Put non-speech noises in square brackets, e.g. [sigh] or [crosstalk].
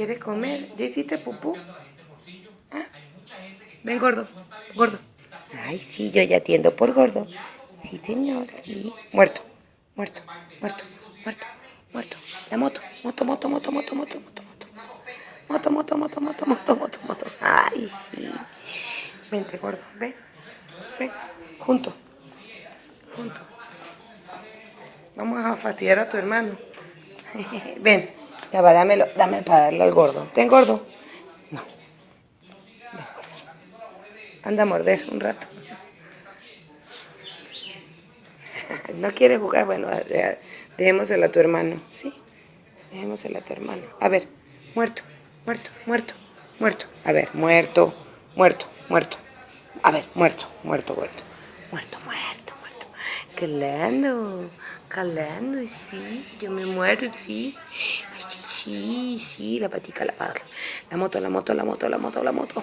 ¿Quiere comer? ¿Ya hiciste pupú? ¿Ah? Ven, gordo, gordo. Ay, sí, yo ya atiendo por gordo. Sí, señor, sí. Muerto, muerto, muerto, muerto, muerto. La moto, moto, moto, moto, moto, moto, moto, moto. Moto, moto, moto, moto, moto, moto, moto. Ay, sí. Vente, gordo, ven. Ven, junto. Junto. Vamos a fastidiar a tu hermano. Ven, ya va, dámelo, dame para darle al gordo. ¿Ten gordo? No. Anda a morder un rato. [laughs] ¿No quiere jugar? Bueno, dejémoselo a tu hermano. ¿Sí? Dejémoselo a tu hermano. A ver, muerto, muerto, muerto, muerto. A ver, muerto, muerto, muerto. A ver, muerto, muerto. Muerto, muerto, muerto. Calando, calando, sí. Yo me muero, sí. sí, sí, la patica, la patica. La moto, la moto, la moto, la moto, la moto.